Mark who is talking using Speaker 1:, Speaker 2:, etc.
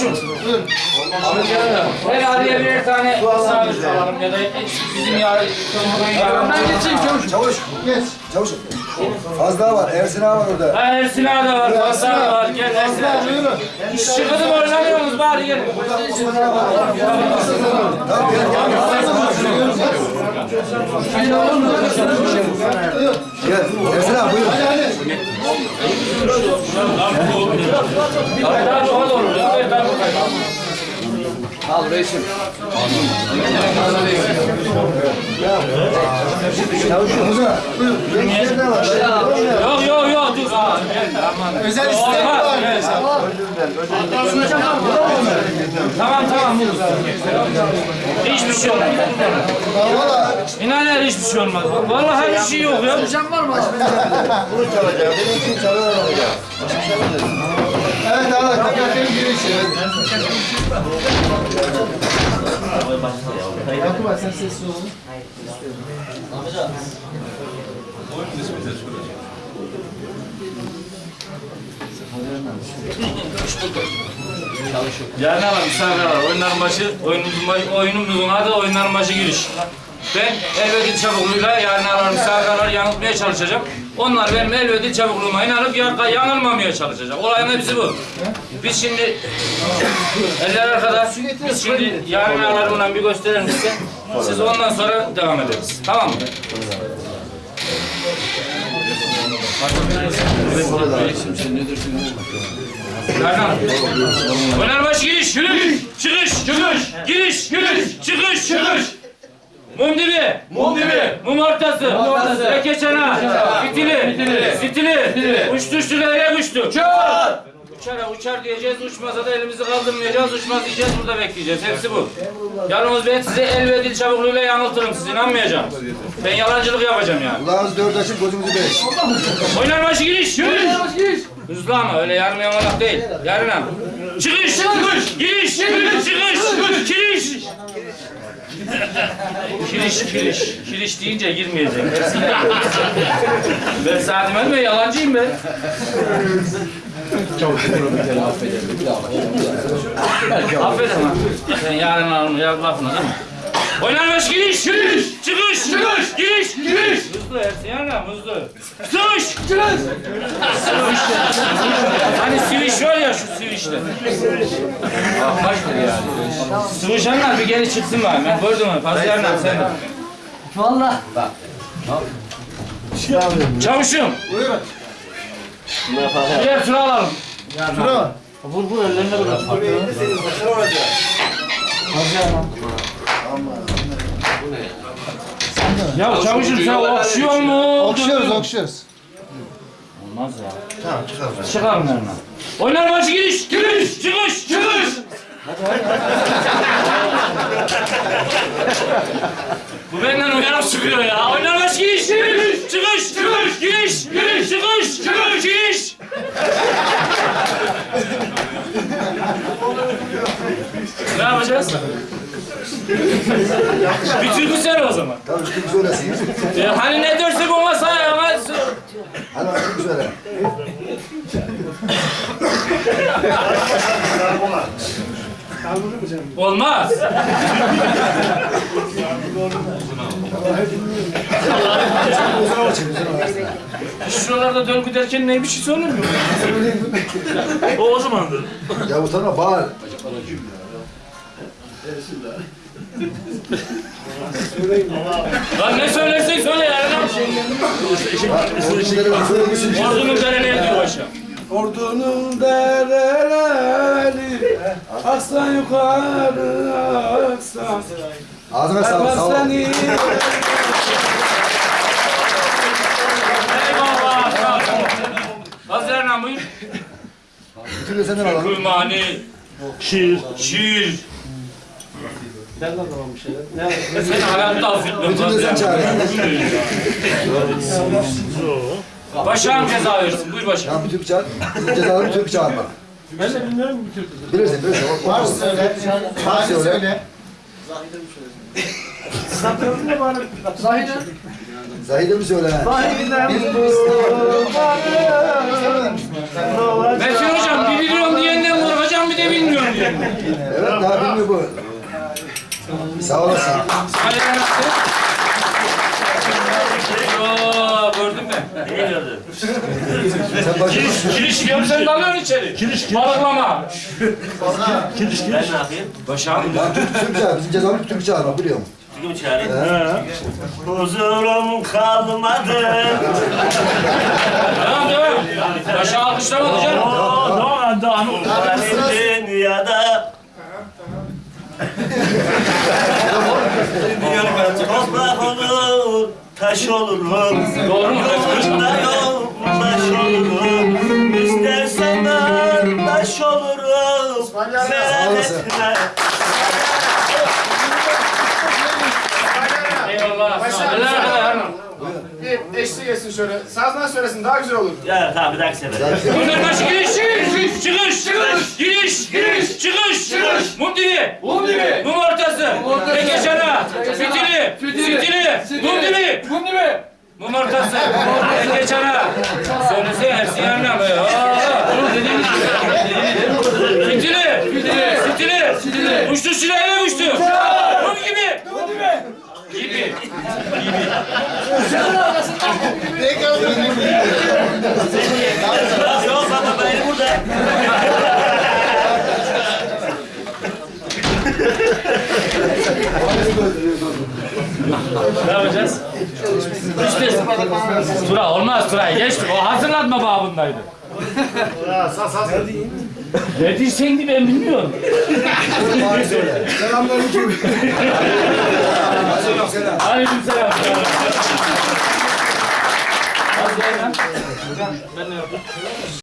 Speaker 1: Çavuşum. Her araya birer tane sabit alalım ya da bizim yarın
Speaker 2: Ben geçeyim çavuş.
Speaker 3: Çavuş, geç. Çavuş. Fazla var, Ersin ağa var orada.
Speaker 1: Ha Ersin ağa da var, Fazla var. Gel Ersin ağa. Şıkıdım oynamıyorsunuz bari gel.
Speaker 3: Tamam, gel, gel. Ağa buyur.
Speaker 2: Al reisim.
Speaker 3: Muza, buyur.
Speaker 1: Yok yok yok dur. Aa, gel, aman.
Speaker 2: Özel
Speaker 1: Olmaz.
Speaker 2: istedim.
Speaker 1: Tamam tamam. Hiçbir şey.
Speaker 3: Valla.
Speaker 1: İnan her hiçbir şey olmaz. Vallahi hiçbir şey yok ya.
Speaker 2: Hocam var mı?
Speaker 3: Bunu çalacağım, benimkini çalacağım. Evet, evet, hakikaten girişi.
Speaker 2: Yakup sen sessiz olun.
Speaker 1: Yarın var, misafir var. Oyunların başı, oyunumuzun, başı, oyunumuzun adı oyunların başı giriş. Ben elbette çabukluğuyla yarın arar misafirler yanıltmaya çalışacağım. Onlar benim elbette çabukluğuma inanıp yan- yanılmamaya çalışacak. Olayın hepsi bu. Biz şimdi eller arkada. Biz şimdi yarın arar bundan bir gösterelim size. Siz ondan sonra devam ederiz. Tamam mı? Baş giriş, giriş, çıkış, çıkış, giriş, giriş, çıkış, çıkış. Mum dibi, mum dibi, mum ortası, mum ortası, leke çana, fitili, fitili, uçtu uçtu nereye uçtu? Uçar! Uçara uçar diyeceğiz, uçmasa da elimizi kaldırmayacağız, uçmaz diyeceğiz, burada bekleyeceğiz. Hepsi bu. Yalnız ben size el ve dil çabukluğuyla yanıltırım, siz inanmayacaksınız. Ben yalancılık yapacağım yani.
Speaker 3: Kulağınızı dört açın, gözünüzü beş.
Speaker 1: Oynar başı giriş, giriş. Hızlı ama öyle yarım yamalak değil. Yarın ama. Çıkış, çıkış, giriş, çıkış, çıkış, giriş. Kiriş, kiriş. Kiriş deyince girmeyecek. ben Sadim Elme yalancıyım ben. Affedin ha. Sen yarın alın, yarın lafını değil mi? Oynanmış giriş, giriş, çıkış, çıkış, giriş, giriş. Hızlı Ersin yarın hızlı. Sıvış, çıkış. Sıvış. Hani siviş var ya şu siviçte. Aa, kaçtır yani. Sıvışanlar bir geri çıksın bari. Ben gördüm onu. Fazla yarın sen de.
Speaker 2: Valla.
Speaker 1: Çavuşum.
Speaker 3: Buyurun.
Speaker 1: Birer tura alalım.
Speaker 3: Tura.
Speaker 1: Vur vur ellerine bırak.
Speaker 3: Senin başına olacak.
Speaker 1: Ya çavuşum sen okşuyor mu?
Speaker 3: Okşuyoruz, okşuyoruz.
Speaker 1: Olmaz ya. Tamam çıkalım. Çıkalım yanına. Oynar başı giriş, giriş, çıkış, çıkış. Bu benden uyanıp çıkıyor ya. Oynar başı giriş, giriş, çıkış, çıkış, giriş, giriş, çıkış, çıkış, giriş. Ne yapacağız? Bir türkü söyle o zaman.
Speaker 3: Tamam, üstünü söylesin.
Speaker 1: E, hani ne dersek ona say ama
Speaker 3: Hadi üstünü söyle.
Speaker 1: olmaz. Şuralarda döngü derken ne bir şey söylemiyor. o o zamandır.
Speaker 3: Ya utanma, bağır.
Speaker 1: Lan ne söylersen söyle
Speaker 3: söylemişsin.
Speaker 1: Ordunun derene diyor aşağı.
Speaker 4: Ordunun dereleri Aksan yukarı aksan
Speaker 3: Ağzına sağlık, sağ ol.
Speaker 1: Eyvallah. sağ ol. Hazırlan buyur.
Speaker 3: Bütün de senden alalım.
Speaker 1: Şiir. Şiir. Sen hayatta affetmem.
Speaker 3: Bütün de sen çağır.
Speaker 1: Başağım ceza versin. Buyur başağım.
Speaker 3: Tamam, bir Türk çağır. Cezaları bir Türk çağırma.
Speaker 4: Ben de bilmiyorum bu Türk'ü.
Speaker 3: Bilirsin, bilirsin. Var söyle. Var söyle.
Speaker 4: Satırını bana
Speaker 2: Zahide.
Speaker 3: Zahide mi söyle?
Speaker 4: Sahiden
Speaker 3: Biz
Speaker 1: Metin hocam bir milyon diyenden korkacağım bir de de bilmiyorum diyor.
Speaker 3: Evet daha bilmiyor bu. Sağ olasın.
Speaker 1: Gördün mü?
Speaker 5: Neyi gördün?
Speaker 3: Sen başka
Speaker 1: Kiriş diyorum sen dalıyorsun içeri. Kiriş Balıklama.
Speaker 5: Ben ne yapayım?
Speaker 1: Başağım.
Speaker 3: Çağır. Bizim cezamız Türk çağırma biliyor musun?
Speaker 5: Türk'ü mü çağırayım? Huzurum kalmadı.
Speaker 1: Devam devam. Başa alkışlamadı canım.
Speaker 5: Benim Toprak olur, taş olurum.
Speaker 1: Doğru mu?
Speaker 5: Yolunda yoldaş olurum. İstersen ben taş olurum. Merak etme.
Speaker 1: Eyvallah.
Speaker 6: Bir eşlik etsin şöyle. Sazdan söylesin daha güzel olur.
Speaker 5: Ya tamam bir dahaki sefer.
Speaker 1: Bunlar başı giriş. Çıkış. Çıkış. Giriş. Giriş. Çıkış. Çıkış. Mum dibi.
Speaker 2: Mum dibi.
Speaker 1: Mum çana. Fitili. Fitili. Mum dibi.
Speaker 2: Mum dibi.
Speaker 1: Mum ortası. Peke çana. Söylesene Ersin yanına mı? Fitili. Fitili. Fitili. Uçtu silahıyla uçtu. Mum gibi.
Speaker 2: Mum dibi.
Speaker 1: Gibi.
Speaker 5: Yok baba ben burada.
Speaker 1: Ne yapacağız? İşte Tura olmaz Tura geçti. O hazırlanma babındaydı. Ne ki ben bilmiyorum.
Speaker 3: Selamünaleyküm. Aleykümselam.
Speaker 1: Aleyküm selam. Az gel lan.